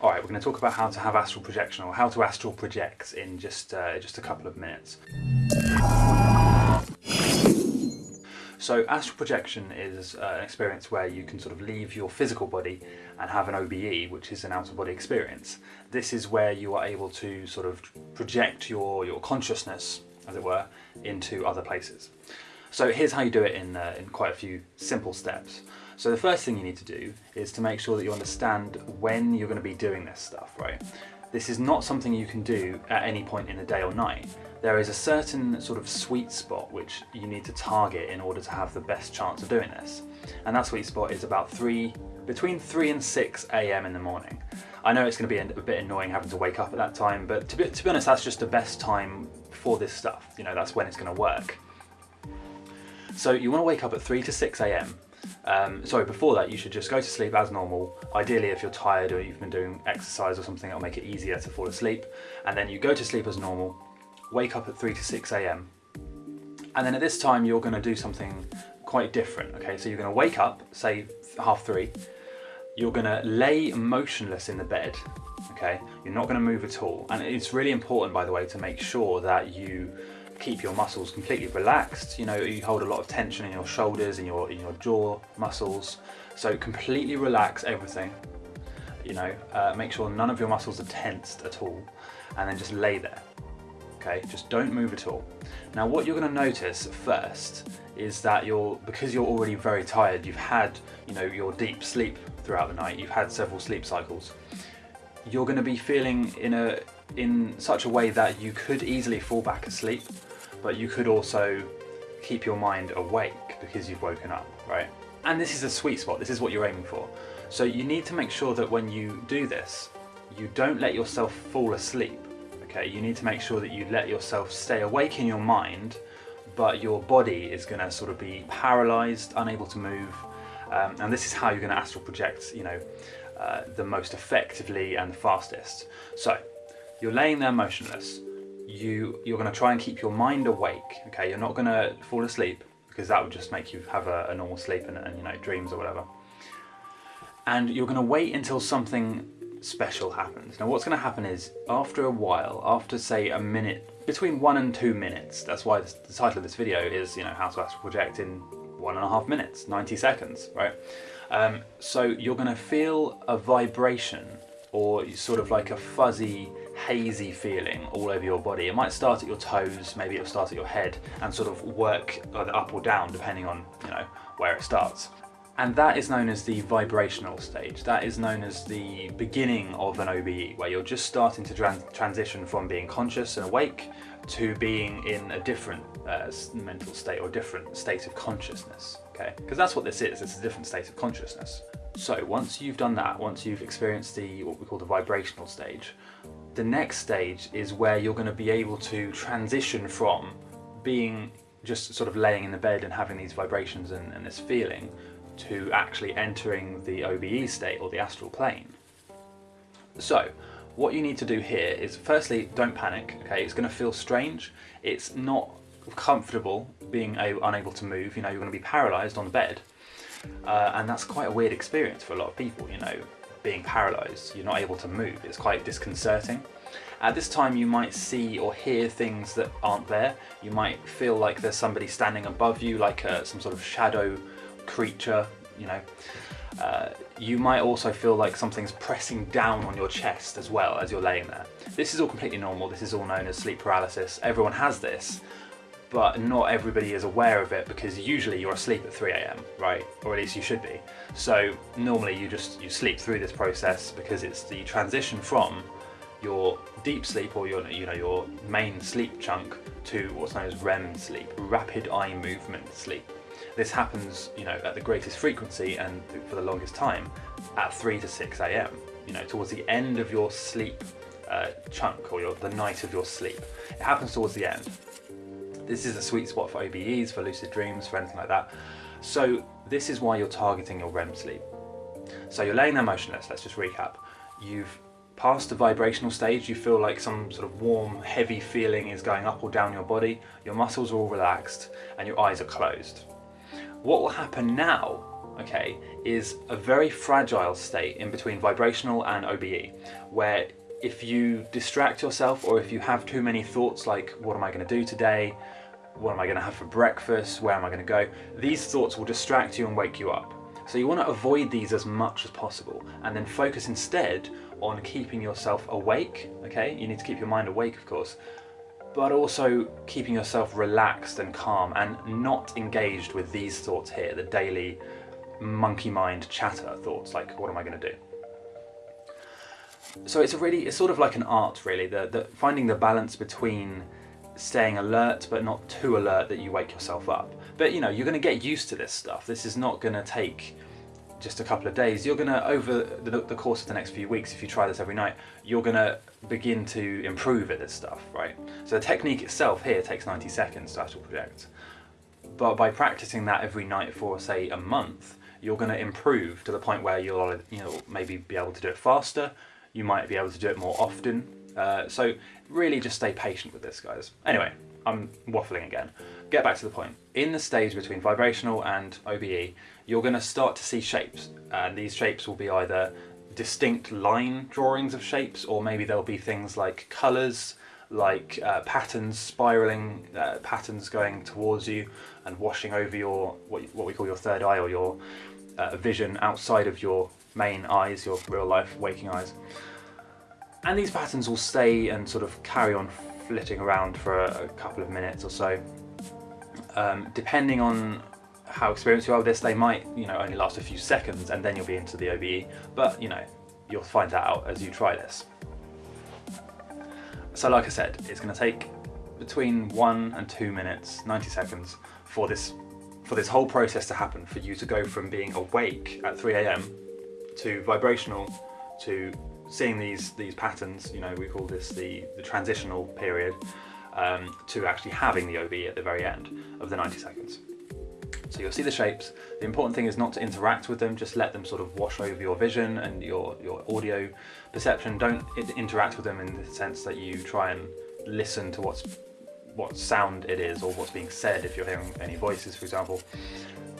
All right, we're going to talk about how to have astral projection or how to astral project in just uh, just a couple of minutes. So astral projection is uh, an experience where you can sort of leave your physical body and have an OBE, which is an outer body experience. This is where you are able to sort of project your, your consciousness, as it were, into other places. So here's how you do it in, uh, in quite a few simple steps. So the first thing you need to do is to make sure that you understand when you're going to be doing this stuff, right? This is not something you can do at any point in the day or night. There is a certain sort of sweet spot which you need to target in order to have the best chance of doing this. And that sweet spot is about three, between 3 and 6 a.m. in the morning. I know it's going to be a bit annoying having to wake up at that time, but to be, to be honest, that's just the best time for this stuff. You know, that's when it's going to work. So you want to wake up at 3 to 6 a.m. Um, sorry, before that you should just go to sleep as normal. Ideally if you're tired or you've been doing exercise or something it'll make it easier to fall asleep. And then you go to sleep as normal, wake up at 3 to 6 a.m. And then at this time you're going to do something quite different. Okay, so you're going to wake up, say half 3, you're going to lay motionless in the bed okay you're not going to move at all and it's really important by the way to make sure that you keep your muscles completely relaxed. You know, you hold a lot of tension in your shoulders and your, in your jaw muscles. So completely relax everything. You know, uh, make sure none of your muscles are tensed at all and then just lay there. Okay, just don't move at all. Now what you're gonna notice first is that you're, because you're already very tired, you've had, you know, your deep sleep throughout the night, you've had several sleep cycles, you're gonna be feeling in a, in such a way that you could easily fall back asleep but you could also keep your mind awake because you've woken up, right? And this is a sweet spot, this is what you're aiming for. So you need to make sure that when you do this, you don't let yourself fall asleep, okay? You need to make sure that you let yourself stay awake in your mind, but your body is gonna sort of be paralyzed, unable to move, um, and this is how you're gonna astral project, you know, uh, the most effectively and the fastest. So, you're laying there motionless, you, you're going to try and keep your mind awake, okay? You're not going to fall asleep because that would just make you have a, a normal sleep and, and, you know, dreams or whatever. And you're going to wait until something special happens. Now what's going to happen is after a while, after say a minute, between one and two minutes, that's why the title of this video is, you know, how to astral project in one and a half minutes, 90 seconds, right? Um, so you're going to feel a vibration or sort of like a fuzzy hazy feeling all over your body. It might start at your toes, maybe it'll start at your head and sort of work either up or down depending on you know where it starts. And that is known as the vibrational stage. That is known as the beginning of an OBE, where you're just starting to trans transition from being conscious and awake to being in a different uh, mental state or different state of consciousness, okay? Because that's what this is, it's a different state of consciousness. So once you've done that, once you've experienced the what we call the vibrational stage, the next stage is where you're going to be able to transition from being just sort of laying in the bed and having these vibrations and, and this feeling to actually entering the OBE state or the astral plane. So what you need to do here is firstly don't panic okay? It's going to feel strange. It's not comfortable being unable to move. You know you're going to be paralyzed on the bed. Uh, and that's quite a weird experience for a lot of people you know being paralysed, you're not able to move, it's quite disconcerting. At this time you might see or hear things that aren't there, you might feel like there's somebody standing above you, like a, uh, some sort of shadow creature, you know. Uh, you might also feel like something's pressing down on your chest as well as you're laying there. This is all completely normal, this is all known as sleep paralysis, everyone has this, but not everybody is aware of it because usually you're asleep at 3 a.m. right or at least you should be so normally you just you sleep through this process because it's the transition from your deep sleep or your you know your main sleep chunk to what's known as REM sleep rapid eye movement sleep this happens you know at the greatest frequency and for the longest time at 3 to 6 a.m. you know towards the end of your sleep uh, chunk or your, the night of your sleep it happens towards the end this is a sweet spot for OBEs, for lucid dreams, for anything like that. So this is why you're targeting your REM sleep. So you're laying there motionless, let's just recap. You've passed the vibrational stage, you feel like some sort of warm, heavy feeling is going up or down your body, your muscles are all relaxed, and your eyes are closed. What will happen now okay, is a very fragile state in between vibrational and OBE, where if you distract yourself or if you have too many thoughts like, what am I going to do today? What am I going to have for breakfast? Where am I going to go? These thoughts will distract you and wake you up. So you want to avoid these as much as possible and then focus instead on keeping yourself awake, okay? You need to keep your mind awake, of course, but also keeping yourself relaxed and calm and not engaged with these thoughts here, the daily monkey mind chatter thoughts, like what am I going to do? So it's a really, it's sort of like an art really, the, the finding the balance between staying alert but not too alert that you wake yourself up. But you know, you're going to get used to this stuff. This is not going to take just a couple of days. You're going to, over the, the, course of the next few weeks, if you try this every night, you're going to begin to improve at this stuff, right? So the technique itself here takes 90 seconds to astral project. But by practicing that every night for, say, a month, you're going to improve to the point where you'll you know, maybe be able to do it faster, you might be able to do it more often. Uh, so really just stay patient with this, guys. Anyway, I'm waffling again. Get back to the point. In the stage between vibrational and OBE, you're going to start to see shapes. And these shapes will be either distinct line drawings of shapes, or maybe there'll be things like colours, like uh, patterns, spiraling uh, patterns going towards you and washing over your, what, what we call your third eye or your uh, vision outside of your main eyes, your real life waking eyes. And these patterns will stay and sort of carry on flitting around for a, a couple of minutes or so. Um, depending on how experienced you are with this, they might, you know, only last a few seconds and then you'll be into the OBE. But, you know, you'll find that out as you try this. So like I said, it's going to take between one and two minutes, 90 seconds, for this for this whole process to happen, for you to go from being awake at 3 a.m. to vibrational to seeing these these patterns, you know, we call this the, the transitional period, um, to actually having the OB at the very end of the 90 seconds. So you'll see the shapes. The important thing is not to interact with them, just let them sort of wash over your vision and your, your audio perception. Don't interact with them in the sense that you try and listen to what's what sound it is or what's being said if you're hearing any voices, for example.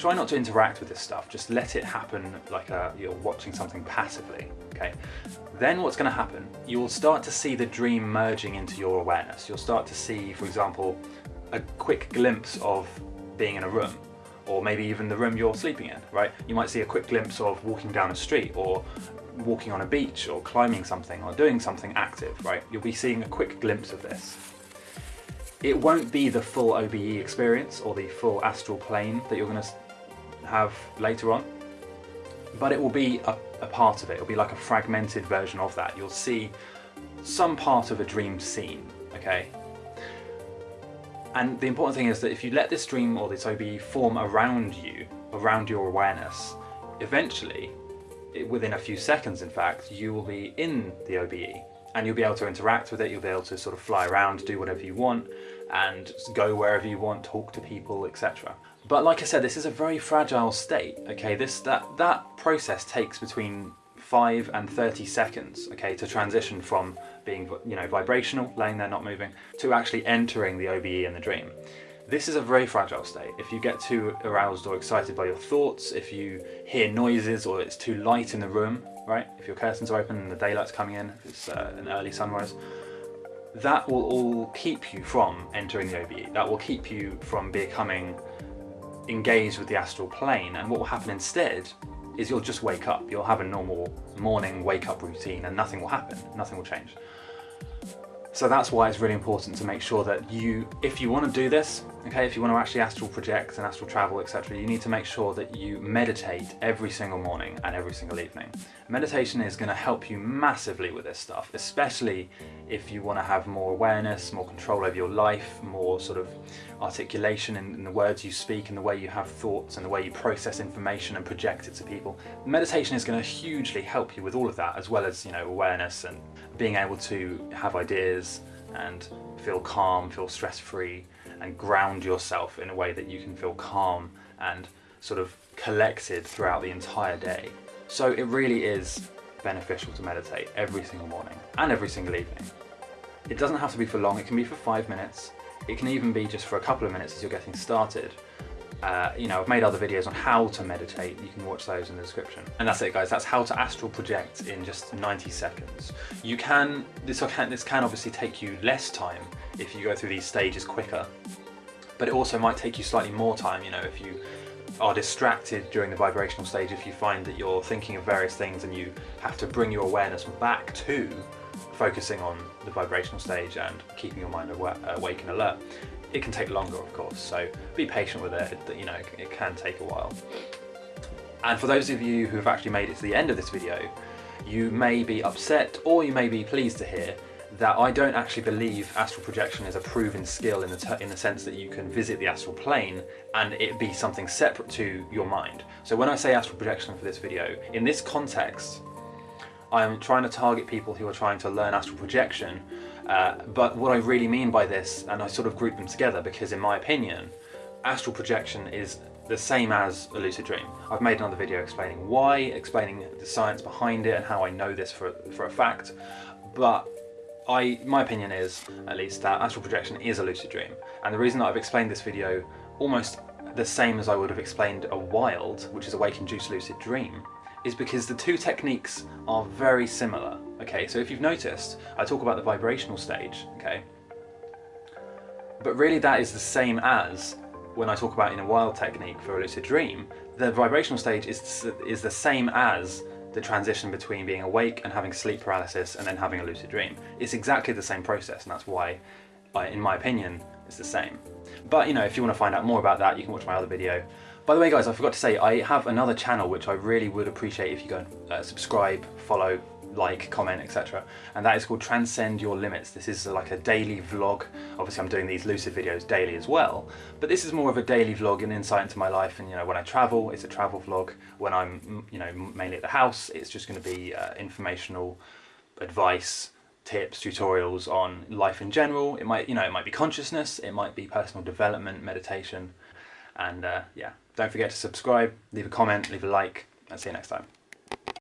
Try not to interact with this stuff, just let it happen like a, you're watching something passively, okay? Then what's gonna happen, you'll start to see the dream merging into your awareness. You'll start to see, for example, a quick glimpse of being in a room or maybe even the room you're sleeping in, right? You might see a quick glimpse of walking down a street or walking on a beach or climbing something or doing something active, right? You'll be seeing a quick glimpse of this. It won't be the full OBE experience or the full astral plane that you're going to have later on, but it will be a, a part of it. It'll be like a fragmented version of that. You'll see some part of a dream scene, okay? And the important thing is that if you let this dream or this OBE form around you, around your awareness, eventually, within a few seconds in fact, you will be in the OBE and you'll be able to interact with it, you'll be able to sort of fly around, do whatever you want, and go wherever you want, talk to people, etc. But like I said, this is a very fragile state, okay? This that that process takes between 5 and 30 seconds, okay, to transition from being, you know, vibrational, laying there not moving, to actually entering the OBE in the dream. This is a very fragile state. If you get too aroused or excited by your thoughts, if you hear noises or it's too light in the room, right? If your curtains are open and the daylight's coming in, if it's uh, an early sunrise, that will all keep you from entering the OBE. That will keep you from becoming engaged with the astral plane. And what will happen instead is you'll just wake up. You'll have a normal morning wake up routine and nothing will happen. Nothing will change. So that's why it's really important to make sure that you, if you want to do this, okay, if you want to actually astral project and astral travel, etc., you need to make sure that you meditate every single morning and every single evening. Meditation is going to help you massively with this stuff, especially if you want to have more awareness, more control over your life, more sort of articulation in, in the words you speak and the way you have thoughts and the way you process information and project it to people. Meditation is going to hugely help you with all of that, as well as, you know, awareness and being able to have ideas and feel calm, feel stress-free and ground yourself in a way that you can feel calm and sort of collected throughout the entire day. So it really is beneficial to meditate every single morning and every single evening. It doesn't have to be for long, it can be for five minutes, it can even be just for a couple of minutes as you're getting started. Uh, you know, I've made other videos on how to meditate. You can watch those in the description. And that's it, guys. That's how to astral project in just 90 seconds. You can this can this can obviously take you less time if you go through these stages quicker, but it also might take you slightly more time. You know, if you are distracted during the vibrational stage, if you find that you're thinking of various things and you have to bring your awareness back to focusing on the vibrational stage and keeping your mind awake and alert it can take longer, of course, so be patient with it, you know, it can take a while. And for those of you who have actually made it to the end of this video, you may be upset or you may be pleased to hear that I don't actually believe astral projection is a proven skill in the, in the sense that you can visit the astral plane and it be something separate to your mind. So when I say astral projection for this video, in this context, I'm trying to target people who are trying to learn astral projection uh, but what I really mean by this, and I sort of group them together because in my opinion, astral projection is the same as a lucid dream. I've made another video explaining why, explaining the science behind it and how I know this for, for a fact, but I, my opinion is, at least, that astral projection is a lucid dream. And the reason that I've explained this video almost the same as I would have explained a wild, which is a wake-induced lucid dream, is because the two techniques are very similar. Okay, so if you've noticed, I talk about the vibrational stage, okay? But really that is the same as when I talk about in a wild technique for a lucid dream, the vibrational stage is, is the same as the transition between being awake and having sleep paralysis and then having a lucid dream. It's exactly the same process and that's why, in my opinion, it's the same. But you know, if you want to find out more about that, you can watch my other video. By the way guys, I forgot to say, I have another channel which I really would appreciate if you go and uh, subscribe, follow, like, comment, etc. And that is called Transcend Your Limits. This is like a daily vlog. Obviously I'm doing these lucid videos daily as well, but this is more of a daily vlog and insight into my life. And you know, when I travel, it's a travel vlog. When I'm, you know, mainly at the house, it's just going to be uh, informational advice, tips, tutorials on life in general. It might, you know, it might be consciousness, it might be personal development, meditation, and uh, yeah, don't forget to subscribe, leave a comment, leave a like, and see you next time.